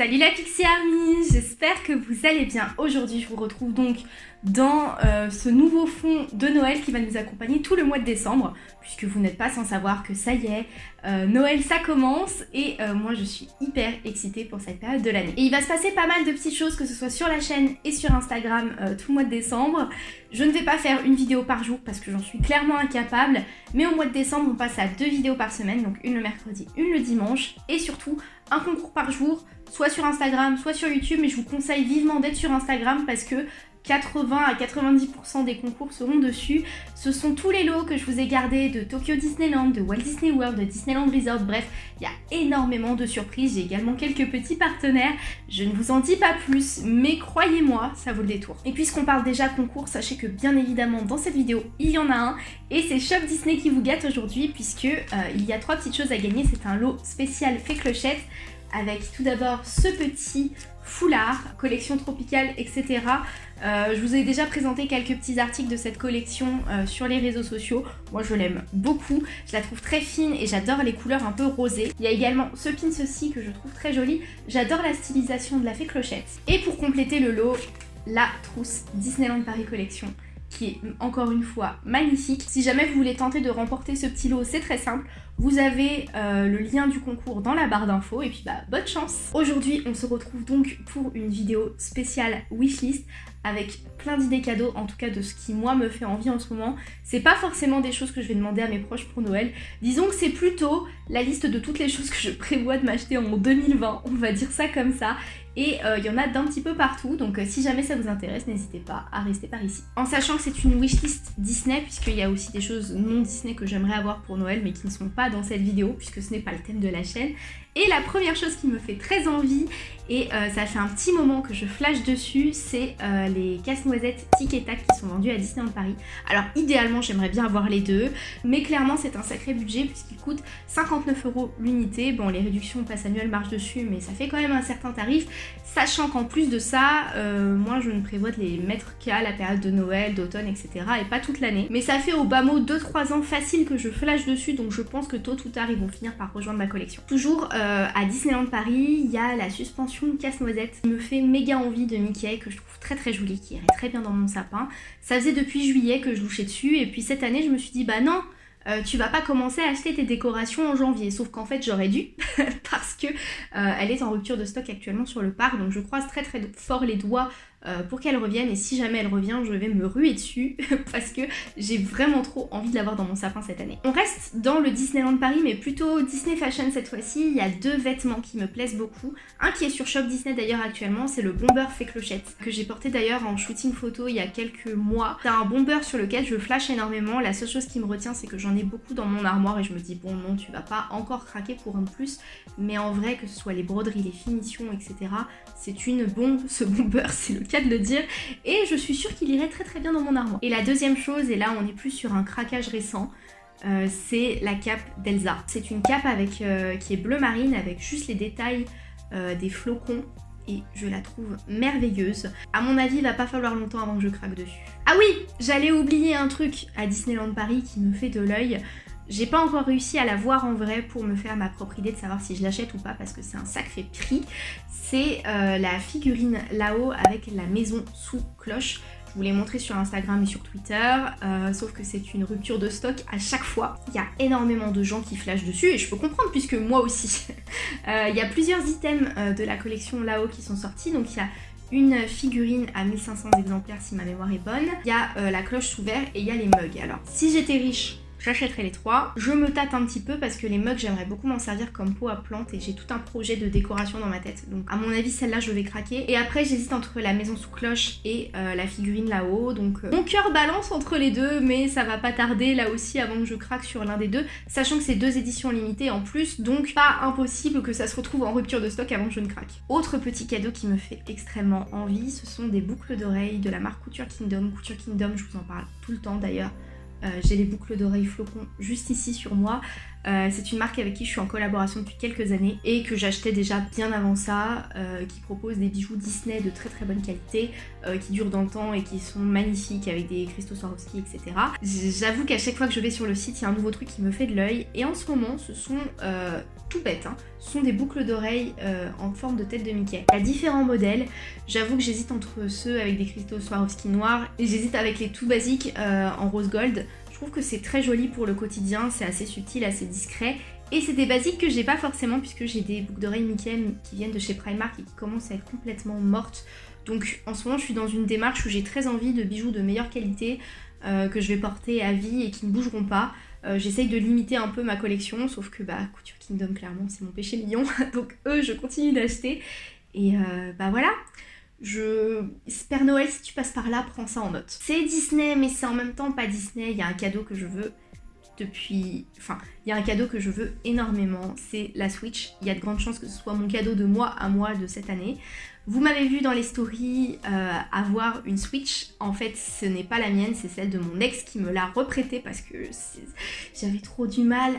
Salut la Pixie Army, j'espère que vous allez bien. Aujourd'hui je vous retrouve donc dans euh, ce nouveau fond de Noël qui va nous accompagner tout le mois de décembre puisque vous n'êtes pas sans savoir que ça y est, euh, Noël ça commence et euh, moi je suis hyper excitée pour cette période de l'année. Et il va se passer pas mal de petites choses que ce soit sur la chaîne et sur Instagram tout le mois de décembre. Je ne vais pas faire une vidéo par jour parce que j'en suis clairement incapable mais au mois de décembre on passe à deux vidéos par semaine donc une le mercredi, une le dimanche et surtout un concours par jour soit sur Instagram, soit sur YouTube, mais je vous conseille vivement d'être sur Instagram parce que 80 à 90% des concours seront dessus. Ce sont tous les lots que je vous ai gardés de Tokyo Disneyland, de Walt Disney World, de Disneyland Resort, bref, il y a énormément de surprises. J'ai également quelques petits partenaires, je ne vous en dis pas plus, mais croyez-moi, ça vaut le détour. Et puisqu'on parle déjà concours, sachez que bien évidemment dans cette vidéo, il y en a un, et c'est Shop Disney qui vous gâte aujourd'hui, puisque euh, il y a trois petites choses à gagner. C'est un lot spécial fait clochette, avec tout d'abord ce petit foulard, collection tropicale, etc. Euh, je vous ai déjà présenté quelques petits articles de cette collection euh, sur les réseaux sociaux. Moi je l'aime beaucoup, je la trouve très fine et j'adore les couleurs un peu rosées. Il y a également ce pin ceci que je trouve très joli. J'adore la stylisation de la fée clochette. Et pour compléter le lot, la trousse Disneyland Paris Collection qui est encore une fois magnifique. Si jamais vous voulez tenter de remporter ce petit lot, c'est très simple. Vous avez euh, le lien du concours dans la barre d'infos et puis bah bonne chance Aujourd'hui on se retrouve donc pour une vidéo spéciale wishlist avec plein d'idées cadeaux, en tout cas de ce qui moi me fait envie en ce moment. C'est pas forcément des choses que je vais demander à mes proches pour Noël. Disons que c'est plutôt la liste de toutes les choses que je prévois de m'acheter en 2020, on va dire ça comme ça. Et euh, il y en a d'un petit peu partout, donc euh, si jamais ça vous intéresse, n'hésitez pas à rester par ici. En sachant que c'est une wishlist Disney, puisqu'il y a aussi des choses non Disney que j'aimerais avoir pour Noël, mais qui ne sont pas dans cette vidéo, puisque ce n'est pas le thème de la chaîne. Et la première chose qui me fait très envie, et euh, ça fait un petit moment que je flash dessus, c'est les casse-noisettes Tic et Tac qui sont vendus à Disneyland Paris. Alors idéalement, j'aimerais bien avoir les deux, mais clairement c'est un sacré budget puisqu'il coûte 59 euros l'unité. Bon, les réductions passe annuelles marchent dessus, mais ça fait quand même un certain tarif. Sachant qu'en plus de ça, euh, moi je ne prévois de les mettre qu'à la période de Noël, d'automne, etc. et pas toute l'année. Mais ça fait au bas mot 2-3 ans facile que je flash dessus, donc je pense que tôt ou tard ils vont finir par rejoindre ma collection. Toujours euh, à Disneyland Paris, il y a la suspension casse-noisette me fait méga envie de Mickey, que je trouve très très jolie, qui irait très bien dans mon sapin. Ça faisait depuis juillet que je louchais dessus, et puis cette année je me suis dit bah non euh, tu vas pas commencer à acheter tes décorations en janvier. Sauf qu'en fait j'aurais dû parce que euh, elle est en rupture de stock actuellement sur le parc. Donc je croise très très fort les doigts euh, pour qu'elle revienne et si jamais elle revient je vais me ruer dessus parce que j'ai vraiment trop envie de l'avoir dans mon sapin cette année. On reste dans le Disneyland Paris mais plutôt Disney Fashion cette fois-ci, il y a deux vêtements qui me plaisent beaucoup. Un qui est sur Shop Disney d'ailleurs actuellement, c'est le bomber fait clochette que j'ai porté d'ailleurs en shooting photo il y a quelques mois. C'est un bomber sur lequel je flash énormément, la seule chose qui me retient c'est que j'en ai beaucoup dans mon armoire et je me dis bon non tu vas pas encore craquer pour un plus mais en vrai que ce soit les broderies, les finitions etc c'est une bombe ce bomber c'est le de le dire. Et je suis sûre qu'il irait très très bien dans mon armoire. Et la deuxième chose, et là on est plus sur un craquage récent, euh, c'est la cape d'Elsa. C'est une cape avec, euh, qui est bleu marine avec juste les détails euh, des flocons et je la trouve merveilleuse. À mon avis, il va pas falloir longtemps avant que je craque dessus. Ah oui, j'allais oublier un truc à Disneyland Paris qui me fait de l'œil. J'ai pas encore réussi à la voir en vrai pour me faire ma propre idée de savoir si je l'achète ou pas parce que c'est un sacré prix. C'est euh, la figurine là-haut avec la maison sous cloche. Je vous l'ai montré sur Instagram et sur Twitter, euh, sauf que c'est une rupture de stock à chaque fois. Il y a énormément de gens qui flashent dessus et je peux comprendre puisque moi aussi. Euh, il y a plusieurs items de la collection là-haut qui sont sortis, donc il y a une figurine à 1500 exemplaires si ma mémoire est bonne. Il y a la cloche sous verre et il y a les mugs. Alors, si j'étais riche, j'achèterai les trois. Je me tâte un petit peu parce que les mugs, j'aimerais beaucoup m'en servir comme pot à plantes et j'ai tout un projet de décoration dans ma tête. Donc à mon avis, celle-là, je vais craquer. Et après, j'hésite entre la maison sous cloche et euh, la figurine là-haut. Donc euh, mon cœur balance entre les deux, mais ça va pas tarder là aussi avant que je craque sur l'un des deux. Sachant que c'est deux éditions limitées en plus, donc pas impossible que ça se retrouve en rupture de stock avant que je ne craque. Autre petit cadeau qui me fait extrêmement envie, ce sont des boucles d'oreilles de la marque Couture Kingdom. Couture Kingdom, je vous en parle tout le temps d'ailleurs. Euh, j'ai les boucles d'oreilles flocons juste ici sur moi. Euh, c'est une marque avec qui je suis en collaboration depuis quelques années et que j'achetais déjà bien avant ça, euh, qui propose des bijoux Disney de très très bonne qualité, qui durent dans le temps et qui sont magnifiques avec des cristaux Swarovski, etc. J'avoue qu'à chaque fois que je vais sur le site, il y a un nouveau truc qui me fait de l'œil et en ce moment, ce sont tout bête, hein, sont des boucles d'oreilles euh, en forme de tête de Mickey. Il y a différents modèles, j'avoue que j'hésite entre ceux avec des cristaux Swarovski noirs et j'hésite avec les tout basiques euh, en rose gold. Je trouve que c'est très joli pour le quotidien, c'est assez subtil, assez discret et c'est des basiques que j'ai pas forcément puisque j'ai des boucles d'oreilles Mickey qui viennent de chez Primark et qui commencent à être complètement mortes. Donc en ce moment je suis dans une démarche où j'ai très envie de bijoux de meilleure qualité euh, que je vais porter à vie et qui ne bougeront pas. Euh, j'essaye de limiter un peu ma collection, sauf que bah Couture Kingdom clairement c'est mon péché mignon, donc eux je continue d'acheter. Et euh, bah voilà, je... Père Noël, si tu passes par là, prends ça en note. C'est Disney, mais c'est en même temps pas Disney, il y a un cadeau que je veux depuis... Enfin, il y a un cadeau que je veux énormément, c'est la Switch. Il y a de grandes chances que ce soit mon cadeau de moi à moi de cette année. Vous m'avez vu dans les stories euh, avoir une Switch. En fait, ce n'est pas la mienne, c'est celle de mon ex qui me l'a reprêtée parce que j'avais trop du mal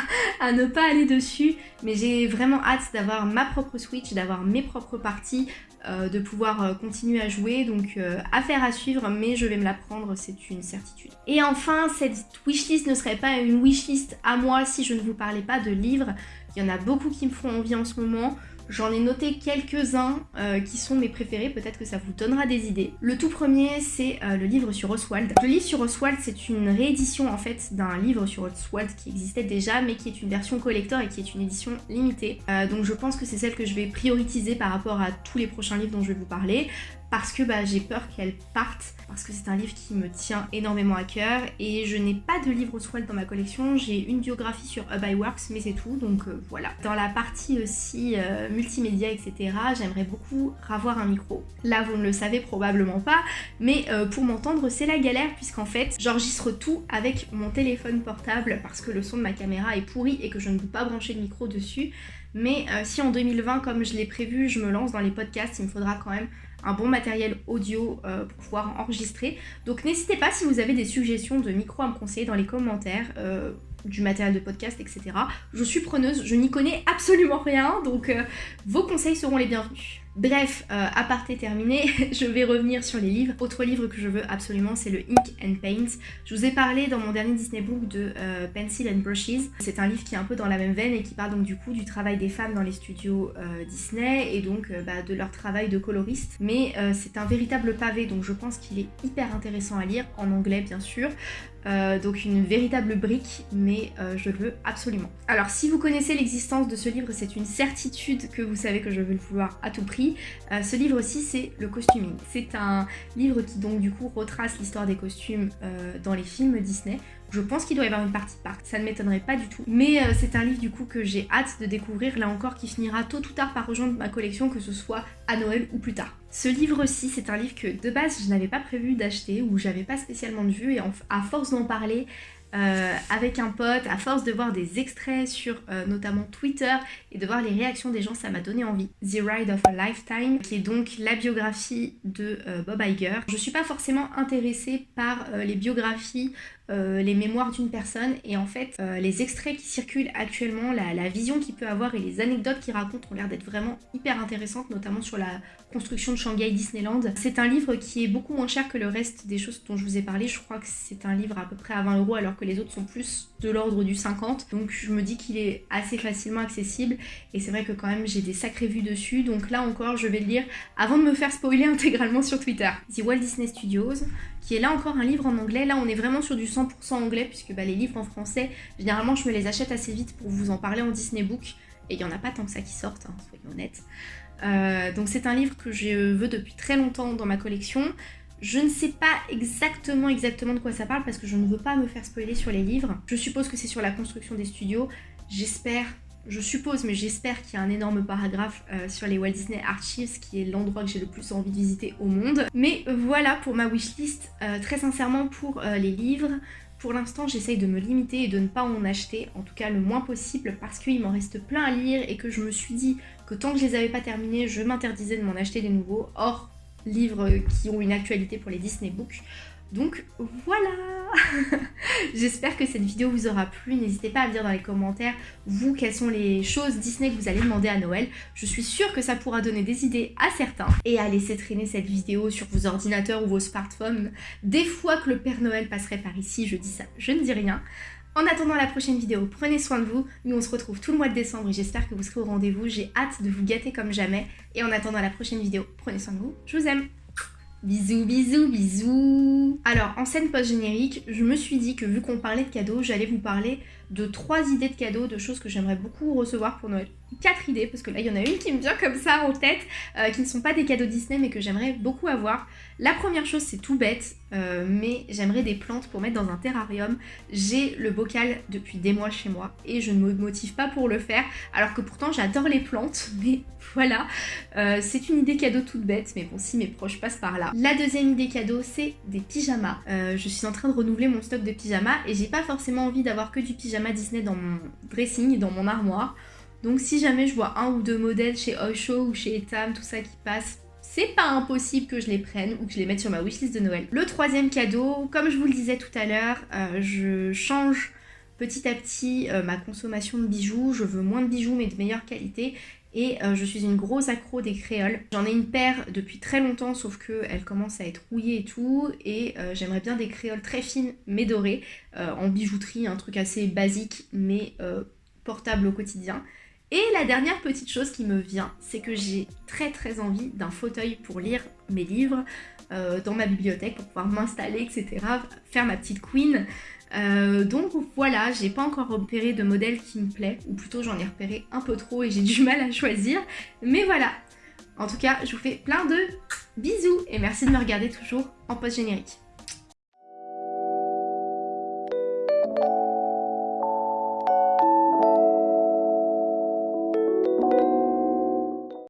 à, ne pas aller dessus. Mais j'ai vraiment hâte d'avoir ma propre Switch, d'avoir mes propres parties, euh, de pouvoir euh, continuer à jouer. Donc, affaire à suivre, mais je vais me la prendre, c'est une certitude. Et enfin, cette wishlist ne serait pas une wishlist à moi si je ne vous parlais pas de livres. Il y en a beaucoup qui me font envie en ce moment. J'en ai noté quelques-uns euh, qui sont mes préférés, peut-être que ça vous donnera des idées. Le tout premier, c'est euh, le livre sur Oswald. Le livre sur Oswald, c'est une réédition en fait d'un livre sur Oswald qui existait déjà, mais qui est une version collector et qui est une édition limitée. Euh, donc je pense que c'est celle que je vais prioriser par rapport à tous les prochains livres dont je vais vous parler parce que bah, j'ai peur qu'elle parte, parce que c'est un livre qui me tient énormément à cœur et je n'ai pas de livre Oswald dans ma collection, j'ai une biographie sur Hub Works mais c'est tout, donc euh, voilà. Dans la partie aussi euh, multimédia, etc., j'aimerais beaucoup avoir un micro. Là, vous ne le savez probablement pas, mais euh, pour m'entendre, c'est la galère puisqu'en fait, j'enregistre tout avec mon téléphone portable parce que le son de ma caméra est pourri et que je ne peux pas brancher le micro dessus. Mais si en 2020, comme je l'ai prévu, je me lance dans les podcasts, il me faudra quand même un bon matériel audio euh, pour pouvoir enregistrer. Donc n'hésitez pas si vous avez des suggestions de micro à me conseiller dans les commentaires. Euh, du matériel de podcast, etc. Je suis preneuse, je n'y connais absolument rien, donc euh, vos conseils seront les bienvenus. Bref, euh, aparté terminé, je vais revenir sur les livres. Autre livre que je veux absolument, c'est le Ink and Paint. Je vous ai parlé dans mon dernier Disney Book de euh, Pencil and Brushes. C'est un livre qui est un peu dans la même veine et qui parle donc du coup du travail des femmes dans les studios euh, Disney et donc bah, de leur travail de coloriste. Mais c'est un véritable pavé, donc je pense qu'il est hyper intéressant à lire, en anglais bien sûr. Donc une véritable brique, mais je le veux absolument. Alors si vous connaissez l'existence de ce livre, c'est une certitude que vous savez que je veux le vouloir à tout prix. Euh, ce livre aussi, c'est le costuming. C'est un livre qui donc du coup retrace l'histoire des costumes euh, dans les films Disney. Je pense qu'il doit y avoir une partie part, ça ne m'étonnerait pas du tout. Mais euh, c'est un livre du coup que j'ai hâte de découvrir, là encore qui finira tôt ou tard par rejoindre ma collection, que ce soit à Noël ou plus tard. Ce livre-ci, c'est un livre que de base je n'avais pas prévu d'acheter ou j'avais pas spécialement de vue et à force d'en parler, euh, avec un pote, à force de voir des extraits sur euh, notamment Twitter et de voir les réactions des gens, ça m'a donné envie. The Ride of a Lifetime, qui est donc la biographie de euh, Bob Iger. Je suis pas forcément intéressée par les biographies les mémoires d'une personne et en fait les extraits qui circulent actuellement, la, la vision qu'il peut avoir et les anecdotes qu'il raconte ont l'air d'être vraiment hyper intéressantes, notamment sur la construction de Shanghai Disneyland. C'est un livre qui est beaucoup moins cher que le reste des choses dont je vous ai parlé. Je crois que c'est un livre à peu près à 20 euros alors que les autres sont plus de l'ordre du 50. Donc je me dis qu'il est assez facilement accessible et c'est vrai que quand même j'ai des sacrées vues dessus. Donc là encore je vais le lire avant de me faire spoiler intégralement sur Twitter. The Walt Disney Studios qui est là encore un livre en anglais. Là on est vraiment sur du 100% anglais puisque bah, les livres en français généralement je me les achète assez vite pour vous en parler en Disney Book et il n'y en a pas tant que ça qui sortent, hein, soyons honnêtes. Euh, donc c'est un livre que je veux depuis très longtemps dans ma collection. Je ne sais pas exactement exactement de quoi ça parle parce que je ne veux pas me faire spoiler sur les livres. Je suppose que c'est sur la construction des studios. J'espère, je suppose, mais j'espère qu'il y a un énorme paragraphe euh, sur les Walt Disney Archives qui est l'endroit que j'ai le plus envie de visiter au monde. Mais voilà pour ma wishlist, euh, très sincèrement pour les livres. Pour l'instant, j'essaye de me limiter et de ne pas en acheter, en tout cas le moins possible, parce qu'il m'en reste plein à lire et que je me suis dit que tant que je les avais pas terminés, je m'interdisais de m'en acheter des nouveaux, hors livres qui ont une actualité pour les Disney Books. Donc voilà J'espère que cette vidéo vous aura plu. N'hésitez pas à me dire dans les commentaires, vous, quelles sont les choses Disney que vous allez demander à Noël. Je suis sûre que ça pourra donner des idées à certains. Et à laisser traîner cette vidéo sur vos ordinateurs ou vos smartphones. Des fois que le Père Noël passerait par ici, je dis ça, je ne dis rien. En attendant la prochaine vidéo, prenez soin de vous. Nous, on se retrouve tout le mois de décembre et j'espère que vous serez au rendez-vous. J'ai hâte de vous gâter comme jamais. Et en attendant la prochaine vidéo, prenez soin de vous. Je vous aime. Bisous, bisous, bisous Alors, en scène post-générique, je me suis dit que vu qu'on parlait de cadeaux, j'allais vous parler de trois idées de cadeaux, de choses que j'aimerais beaucoup recevoir pour Noël. Quatre idées, parce que là, il y en a une qui me vient comme ça en tête, euh, qui ne sont pas des cadeaux Disney, mais que j'aimerais beaucoup avoir. La première chose, c'est tout bête, euh, mais j'aimerais des plantes pour mettre dans un terrarium. J'ai le bocal depuis des mois chez moi, et je ne me motive pas pour le faire, alors que pourtant, j'adore les plantes, mais voilà. Euh, c'est une idée cadeau toute bête, mais bon, si mes proches passent par là. La deuxième idée cadeau, c'est des pyjamas. je suis en train de renouveler mon stock de pyjamas, et j'ai pas forcément envie d'avoir que du pyjama Disney dans mon dressing, dans mon armoire. Donc si jamais je vois un ou deux modèles chez Oysho ou chez Etam, tout ça qui passe, c'est pas impossible que je les prenne ou que je les mette sur ma wishlist de Noël. Le troisième cadeau, comme je vous le disais tout à l'heure, euh, je change petit à petit euh, ma consommation de bijoux. Je veux moins de bijoux mais de meilleure qualité et euh, je suis une grosse accro des créoles. J'en ai une paire depuis très longtemps, sauf qu'elle commence à être rouillée et tout. Et j'aimerais bien des créoles très fines, mais dorées, en bijouterie, un truc assez basique, mais portable au quotidien. Et la dernière petite chose qui me vient, c'est que j'ai très très envie d'un fauteuil pour lire mes livres dans ma bibliothèque, pour pouvoir m'installer, etc. Faire ma petite queen. Euh, donc voilà, j'ai pas encore repéré de modèle qui me plaît, ou plutôt j'en ai repéré un peu trop et j'ai du mal à choisir. Mais voilà, en tout cas, je vous fais plein de bisous et merci de me regarder toujours en post-générique.